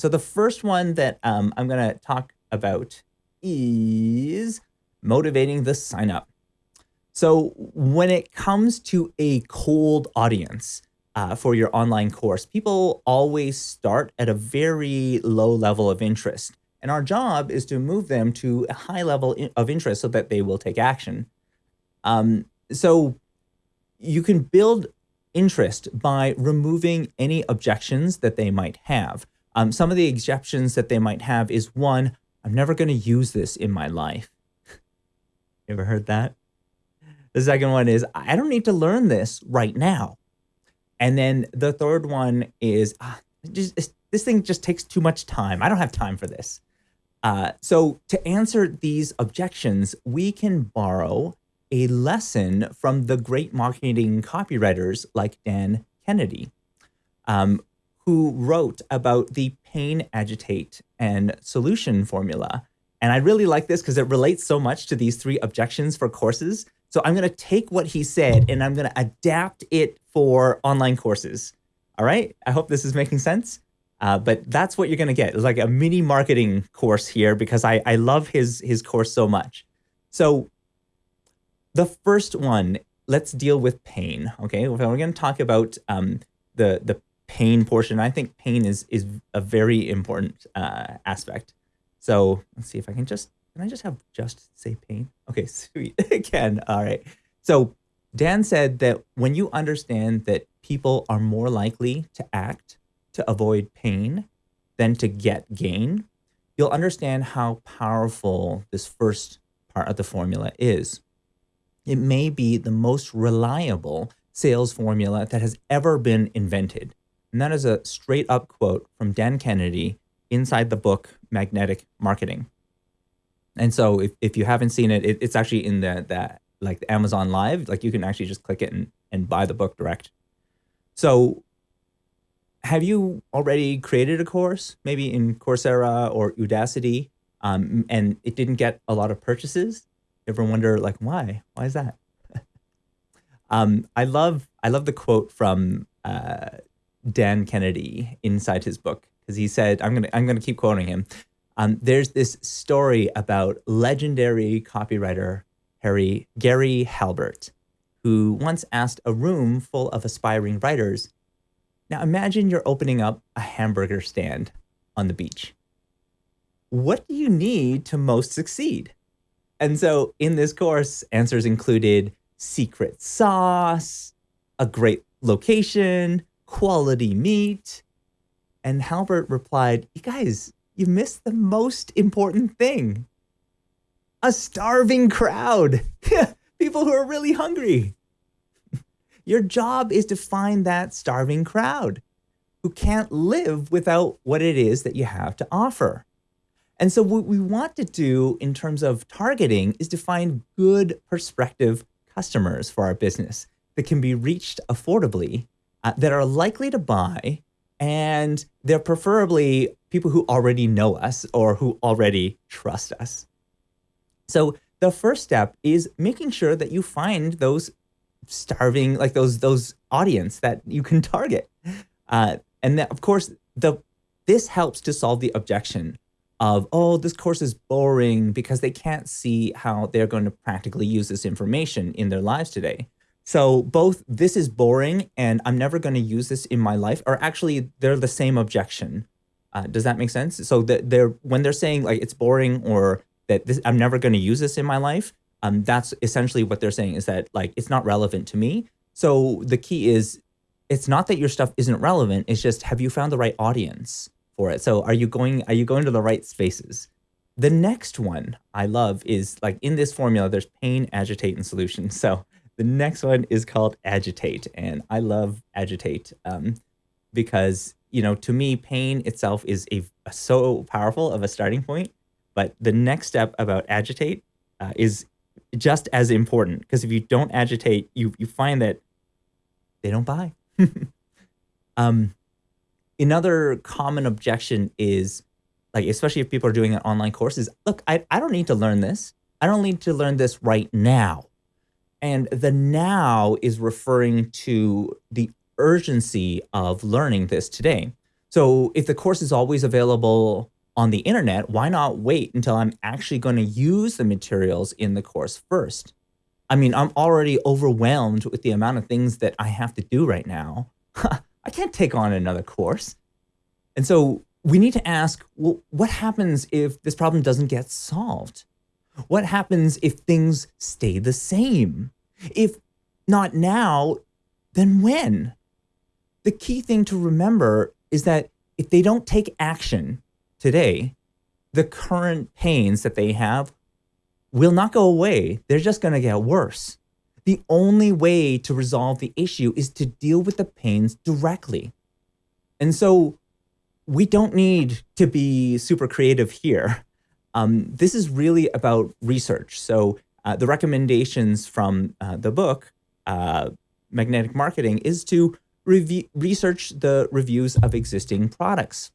So the first one that um, I'm going to talk about is motivating the sign up. So when it comes to a cold audience uh, for your online course, people always start at a very low level of interest. And our job is to move them to a high level of interest so that they will take action. Um, so you can build interest by removing any objections that they might have. Um, some of the exceptions that they might have is one, I'm never going to use this in my life. you ever heard that? The second one is, I don't need to learn this right now. And then the third one is, ah, just, this thing just takes too much time. I don't have time for this. Uh, so to answer these objections, we can borrow a lesson from the great marketing copywriters like Dan Kennedy, um, who wrote about the pain, agitate, and solution formula. And I really like this because it relates so much to these three objections for courses. So I'm going to take what he said and I'm going to adapt it for online courses. All right. I hope this is making sense. Uh, but that's what you're going to get. It's like a mini marketing course here because I, I love his, his course so much. So the first one, let's deal with pain. Okay. We're going to talk about um, the, the pain portion. I think pain is, is a very important uh, aspect. So let's see if I can just, can I just have just say pain? Okay, sweet. Again. All right. So Dan said that when you understand that people are more likely to act to avoid pain than to get gain, you'll understand how powerful this first part of the formula is. It may be the most reliable sales formula that has ever been invented. And that is a straight up quote from Dan Kennedy inside the book Magnetic Marketing. And so if, if you haven't seen it, it it's actually in the, that like the Amazon Live, like you can actually just click it and, and buy the book direct. So have you already created a course, maybe in Coursera or Udacity, um, and it didn't get a lot of purchases? Ever wonder like why? Why is that? um, I love I love the quote from uh, Dan Kennedy inside his book because he said I'm gonna I'm gonna keep quoting him. Um, there's this story about legendary copywriter Harry Gary Halbert, who once asked a room full of aspiring writers now imagine you're opening up a hamburger stand on the beach. What do you need to most succeed? And so in this course, answers included secret sauce, a great location, quality meat. And Halbert replied, you guys, you missed the most important thing. A starving crowd. People who are really hungry. Your job is to find that starving crowd who can't live without what it is that you have to offer. And so what we want to do in terms of targeting is to find good prospective customers for our business that can be reached affordably, uh, that are likely to buy, and they're preferably people who already know us or who already trust us. So the first step is making sure that you find those starving like those those audience that you can target uh, and that, of course the this helps to solve the objection of oh this course is boring because they can't see how they're going to practically use this information in their lives today so both this is boring and i'm never going to use this in my life are actually they're the same objection uh, does that make sense so that they're when they're saying like it's boring or that this, i'm never going to use this in my life um, that's essentially what they're saying is that like it's not relevant to me. So the key is it's not that your stuff isn't relevant. It's just have you found the right audience for it? So are you going are you going to the right spaces? The next one I love is like in this formula, there's pain, agitate, and solution. So the next one is called agitate, and I love agitate um, because you know to me pain itself is a, a so powerful of a starting point. But the next step about agitate uh, is just as important because if you don't agitate, you you find that they don't buy. um, another common objection is like, especially if people are doing an online course is, look, I, I don't need to learn this. I don't need to learn this right now. And the now is referring to the urgency of learning this today. So if the course is always available on the internet, why not wait until I'm actually going to use the materials in the course first? I mean, I'm already overwhelmed with the amount of things that I have to do right now. I can't take on another course. And so we need to ask, well, what happens if this problem doesn't get solved? What happens if things stay the same? If not now, then when? The key thing to remember is that if they don't take action today, the current pains that they have will not go away. They're just going to get worse. The only way to resolve the issue is to deal with the pains directly. And so we don't need to be super creative here. Um, this is really about research. So uh, the recommendations from uh, the book, uh, Magnetic Marketing, is to research the reviews of existing products.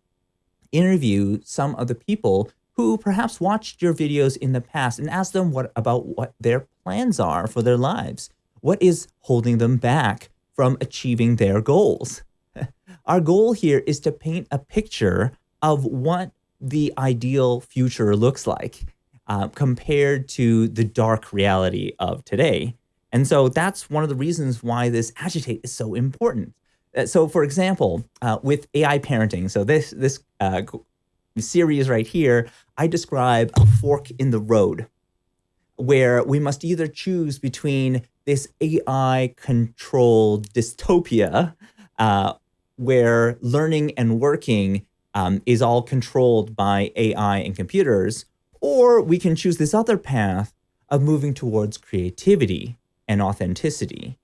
Interview some of the people who perhaps watched your videos in the past and ask them what about what their plans are for their lives. What is holding them back from achieving their goals? Our goal here is to paint a picture of what the ideal future looks like uh, compared to the dark reality of today. And so that's one of the reasons why this agitate is so important. Uh, so for example, uh, with AI parenting, so this, this uh, series right here, I describe a fork in the road where we must either choose between this AI controlled dystopia uh, where learning and working um, is all controlled by AI and computers, or we can choose this other path of moving towards creativity and authenticity.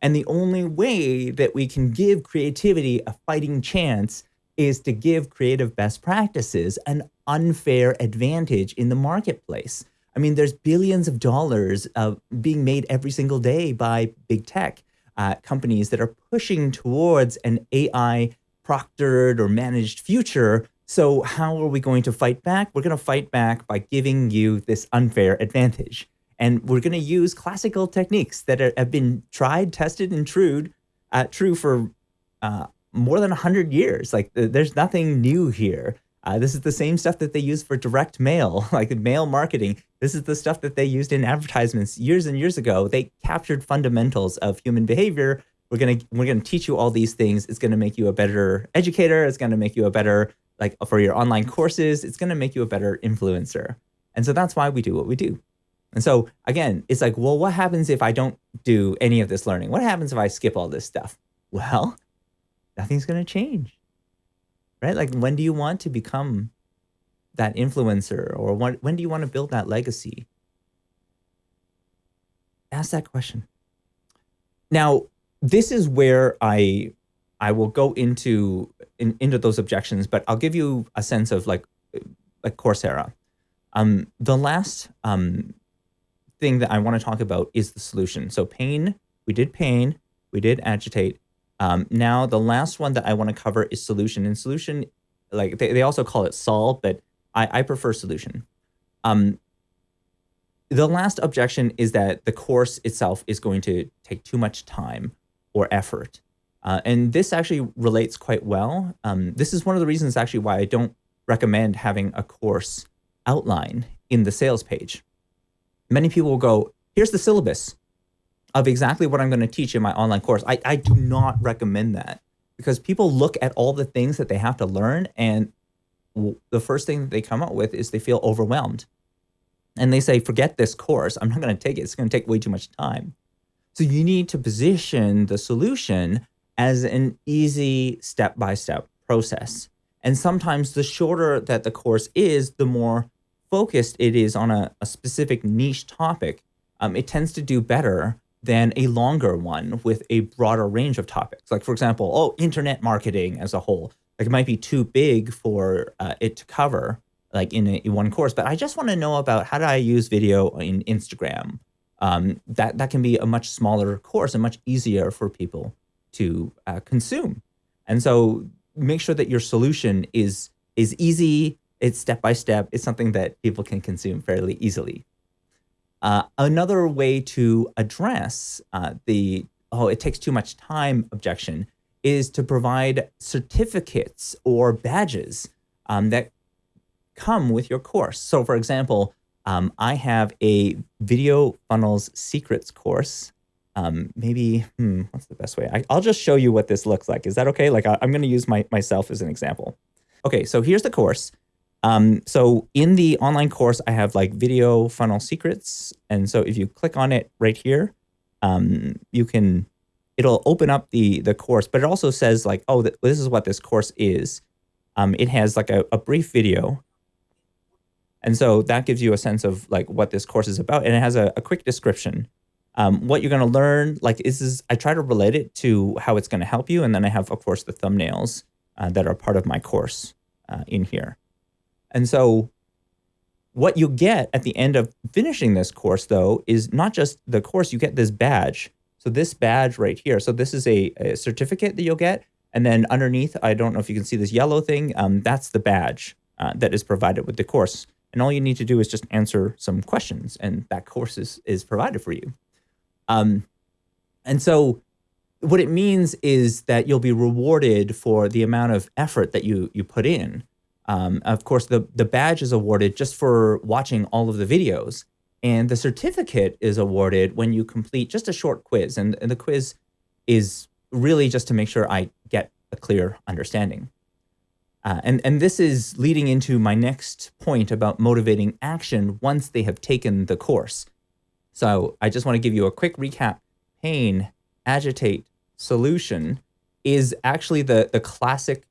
And the only way that we can give creativity a fighting chance is to give creative best practices an unfair advantage in the marketplace. I mean, there's billions of dollars of being made every single day by big tech uh, companies that are pushing towards an AI proctored or managed future. So how are we going to fight back? We're going to fight back by giving you this unfair advantage. And we're going to use classical techniques that are, have been tried, tested, and true, uh, true for uh, more than 100 years. Like there's nothing new here. Uh, this is the same stuff that they use for direct mail, like mail marketing. This is the stuff that they used in advertisements years and years ago. They captured fundamentals of human behavior. We're gonna we're gonna teach you all these things. It's gonna make you a better educator. It's gonna make you a better like for your online courses. It's gonna make you a better influencer. And so that's why we do what we do. And so again, it's like, well, what happens if I don't do any of this learning? What happens if I skip all this stuff? Well, nothing's gonna change right? Like when do you want to become that influencer or when, when do you want to build that legacy? Ask that question. Now, this is where I I will go into in, into those objections, but I'll give you a sense of like like Coursera. Um, the last um, thing that I want to talk about is the solution. So pain, we did pain, we did agitate, um, now, the last one that I want to cover is solution. And solution, like they, they also call it solve, but I, I prefer solution. Um, the last objection is that the course itself is going to take too much time or effort. Uh, and this actually relates quite well. Um, this is one of the reasons actually why I don't recommend having a course outline in the sales page. Many people will go, here's the syllabus of exactly what I'm going to teach in my online course. I, I do not recommend that because people look at all the things that they have to learn and the first thing that they come up with is they feel overwhelmed. And they say, forget this course. I'm not going to take it. It's going to take way too much time. So you need to position the solution as an easy step-by-step -step process. And sometimes the shorter that the course is, the more focused it is on a, a specific niche topic. Um, it tends to do better than a longer one with a broader range of topics. Like, for example, oh, internet marketing as a whole. Like, it might be too big for uh, it to cover, like in, a, in one course. But I just want to know about how do I use video in Instagram. Um, that that can be a much smaller course and much easier for people to uh, consume. And so, make sure that your solution is is easy. It's step by step. It's something that people can consume fairly easily. Uh, another way to address uh, the, oh, it takes too much time objection is to provide certificates or badges um, that come with your course. So, for example, um, I have a video funnels secrets course. Um, maybe, hmm, what's the best way? I, will just show you what this looks like. Is that okay? Like I, am going to use my, myself as an example. Okay, so here's the course. Um, so in the online course, I have like video funnel secrets. And so if you click on it right here, um, you can, it'll open up the, the course, but it also says like, oh, th this is what this course is. Um, it has like a, a brief video. And so that gives you a sense of like what this course is about. And it has a, a quick description. Um, what you're going to learn, like is, is I try to relate it to how it's going to help you. And then I have, of course, the thumbnails uh, that are part of my course uh, in here. And so what you get at the end of finishing this course, though, is not just the course, you get this badge. So this badge right here, so this is a, a certificate that you'll get. And then underneath, I don't know if you can see this yellow thing, um, that's the badge uh, that is provided with the course. And all you need to do is just answer some questions and that course is, is provided for you. Um, and so what it means is that you'll be rewarded for the amount of effort that you, you put in. Um, of course, the, the badge is awarded just for watching all of the videos. And the certificate is awarded when you complete just a short quiz. And, and the quiz is really just to make sure I get a clear understanding. Uh, and, and this is leading into my next point about motivating action once they have taken the course. So I just want to give you a quick recap. Pain, agitate, solution is actually the, the classic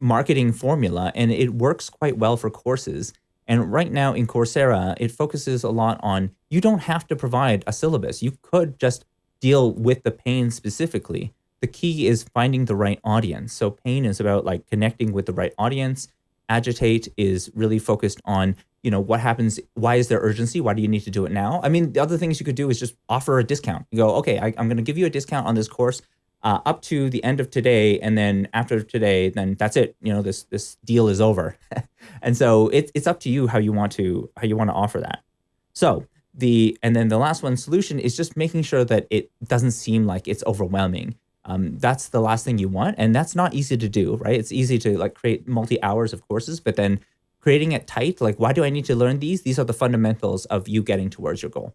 marketing formula and it works quite well for courses. And right now in Coursera, it focuses a lot on you don't have to provide a syllabus. You could just deal with the pain specifically. The key is finding the right audience. So pain is about like connecting with the right audience. Agitate is really focused on, you know, what happens? Why is there urgency? Why do you need to do it now? I mean, the other things you could do is just offer a discount. You go, okay, I, I'm going to give you a discount on this course uh, up to the end of today, and then after today, then that's it. You know, this this deal is over, and so it's it's up to you how you want to how you want to offer that. So the and then the last one solution is just making sure that it doesn't seem like it's overwhelming. Um, that's the last thing you want, and that's not easy to do, right? It's easy to like create multi hours of courses, but then creating it tight, like why do I need to learn these? These are the fundamentals of you getting towards your goal.